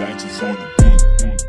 Banks is on the beat.